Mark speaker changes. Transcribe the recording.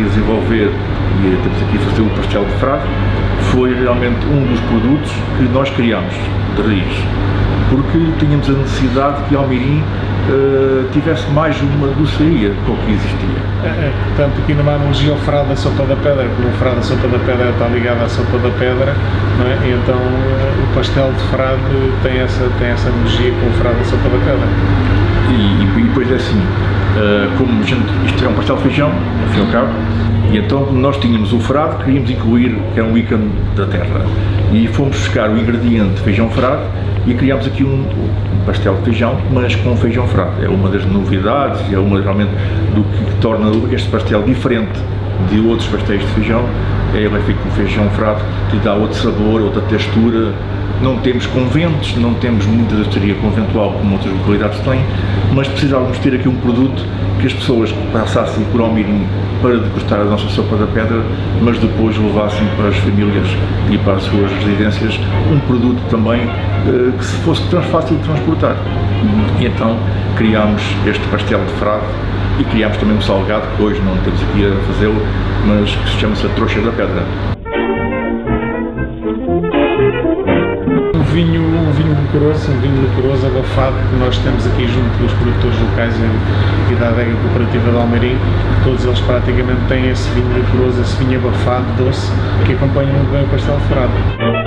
Speaker 1: desenvolver e temos aqui a fazer o pastel de frade, foi realmente um dos produtos que nós criámos de raiz, porque tínhamos a necessidade que Almirim uh, tivesse mais uma doçaria com o que existia.
Speaker 2: É, é, portanto, aqui numa analogia ao frade da sopa da pedra, como o frade da sopa da pedra está ligado à sopa da pedra, não é? E então uh, o pastel de frade tem essa, tem essa analogia com o frade da sopa da pedra.
Speaker 1: E, e, e depois é assim, uh, como gente, isto é um pastel de feijão, ao cabo, e então nós tínhamos o frade, queríamos incluir, que é um ícone da terra, e fomos buscar o ingrediente feijão frade e criámos aqui um, um, pastel de feijão, mas com feijão frade. É uma das novidades, é uma realmente do que torna este pastel diferente de outros pastéis de feijão. É, ele é feito com feijão frade, que lhe dá outro sabor, outra textura. Não temos conventos, não temos muita doçaria conventual como outras localidades têm, mas precisávamos ter aqui um produto que as pessoas passassem por Almirim para degustar a nossa sopa da pedra, mas depois levassem para as famílias e para as suas residências um produto também eh, que se fosse fácil de transportar. E então criámos este pastel de frade e criámos também um salgado, que hoje não temos aqui a fazê-lo, mas que se chama-se a trouxa da pedra.
Speaker 2: Vinho, o vinho licoroso, um vinho licoroso abafado que nós temos aqui junto dos produtores locais e da adega cooperativa de Almeirim, todos eles praticamente têm esse vinho licoroso, esse vinho abafado, doce, que acompanha muito bem o pastel frade.